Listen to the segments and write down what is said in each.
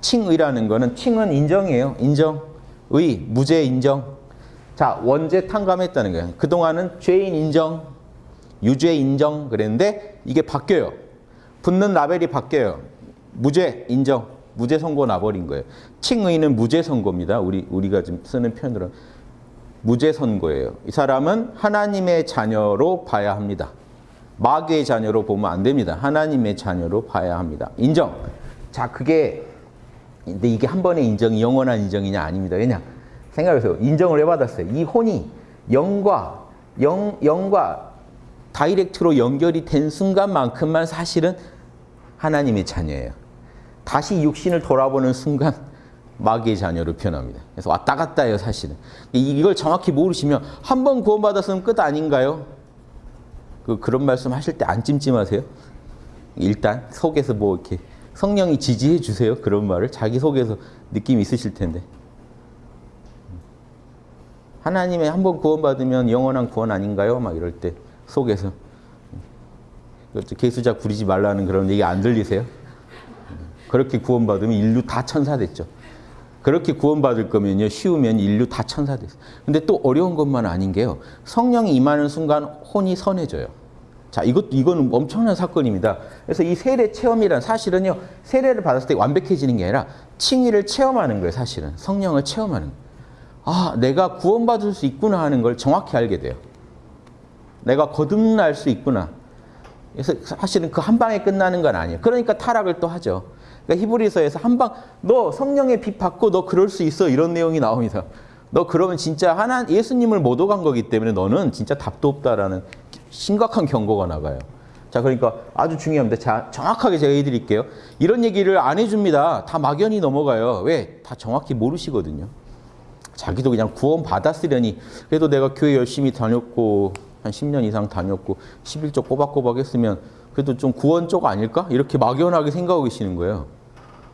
칭의라는 거는 칭은 인정이에요. 인정. 의, 무죄 인정. 자, 원죄 탕감했다는 거예요. 그동안은 죄인 인정, 유죄 인정 그랬는데 이게 바뀌어요. 붙는 라벨이 바뀌어요. 무죄 인정, 무죄 선고 나버린 거예요. 칭의는 무죄 선고입니다. 우리 우리가 지금 쓰는 표현으로 무죄 선고예요. 이 사람은 하나님의 자녀로 봐야 합니다. 마귀의 자녀로 보면 안 됩니다. 하나님의 자녀로 봐야 합니다. 인정. 자, 그게 근데 이게 한 번의 인정이 영원한 인정이냐 아닙니다. 왜냐? 생각해보세요. 인정을 왜 받았어요? 이 혼이 영과 영 영과 다이렉트로 연결이 된 순간만큼만 사실은 하나님의 자녀예요. 다시 육신을 돌아보는 순간 마귀의 자녀로 표현합니다. 그래서 왔다 갔다 해요, 사실은. 이걸 정확히 모르시면 한 번 구원받았으면 끝 아닌가요? 그, 그런 말씀 하실 때 안 찜찜하세요? 일단 속에서 뭐 이렇게 성령이 지지해 주세요. 그런 말을 자기 속에서 느낌이 있으실 텐데. 하나님의 한 번 구원받으면 영원한 구원 아닌가요? 막 이럴 때 속에서 개수작 부리지 말라는 그런 얘기 안 들리세요? 그렇게 구원받으면 인류 다 천사 됐죠. 그렇게 구원받을 거면요. 쉬우면 인류 다 천사 됐어요. 근데 또 어려운 것만 아닌 게요. 성령이 임하는 순간 혼이 선해져요. 자, 이것 이거는 엄청난 사건입니다. 그래서 이 세례 체험이란 사실은요. 세례를 받았을 때 완벽해지는 게 아니라 칭의를 체험하는 거예요, 사실은. 성령을 체험하는. 아, 내가 구원받을 수 있구나 하는 걸 정확히 알게 돼요. 내가 거듭날 수 있구나. 그래서 사실은 그 한 방에 끝나는 건 아니에요. 그러니까 타락을 또 하죠. 그러니까 히브리서에서 한 방, 너 성령의 빛 받고 너 그럴 수 있어. 이런 내용이 나옵니다. 너 그러면 진짜 하나 예수님을 못 오간 거기 때문에 너는 진짜 답도 없다라는 심각한 경고가 나가요. 자, 그러니까 아주 중요합니다. 자, 정확하게 제가 해드릴게요. 이런 얘기를 안 해줍니다. 다 막연히 넘어가요. 왜? 다 정확히 모르시거든요. 자기도 그냥 구원 받았으려니 그래도 내가 교회 열심히 다녔고 한 10년 이상 다녔고 11조 꼬박꼬박 했으면 그래도 좀 구원 쪽 아닐까? 이렇게 막연하게 생각하고 계시는 거예요.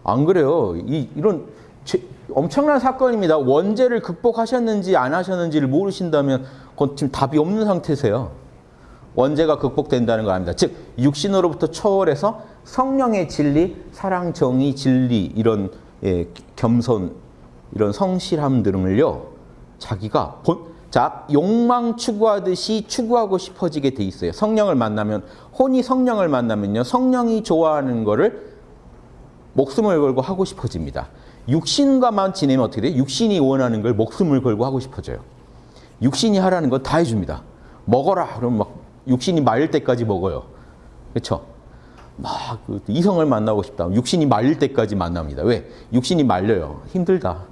안 그래요. 이, 이런 제, 엄청난 사건입니다. 원죄를 극복하셨는지 안 하셨는지를 모르신다면 그건 지금 답이 없는 상태세요. 원죄가 극복된다는 거 아닙니다. 즉 육신으로부터 초월해서 성령의 진리, 사랑, 정의, 진리 이런 예, 겸손 이런 성실함 등을요 자기가 본 자, 욕망 추구하듯이 추구하고 싶어지게 돼 있어요. 성령을 만나면 혼이 성령을 만나면요. 성령이 좋아하는 거를 목숨을 걸고 하고 싶어집니다. 육신과만 지내면 어떻게 돼요? 육신이 원하는 걸 목숨을 걸고 하고 싶어져요. 육신이 하라는 건 다 해줍니다. 먹어라. 그럼 막 육신이 말릴 때까지 먹어요. 그렇죠? 막 이성을 만나고 싶다. 육신이 말릴 때까지 만납니다. 왜? 육신이 말려요. 힘들다.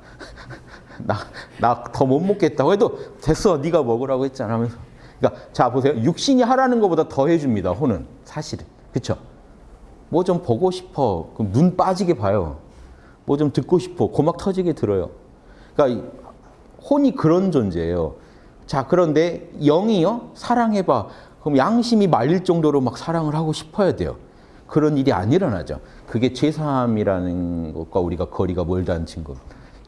나 나 더 못 먹겠다고 해도 됐어 네가 먹으라고 했잖아 하면서 그러니까 자 보세요 육신이 하라는 것보다 더 해줍니다 혼은 사실은 그쵸 뭐좀 보고 싶어 그럼 눈 빠지게 봐요 뭐 좀 듣고 싶어 고막 터지게 들어요 그러니까 혼이 그런 존재예요 자 그런데 영이요 사랑해봐 그럼 양심이 말릴 정도로 막 사랑을 하고 싶어야 돼요. 그런 일이 안 일어나죠. 그게 죄사함이라는 것과 우리가 거리가 멀다는 증거.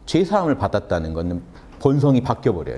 죄사함을 받았다는 것은 본성이 바뀌어버려요.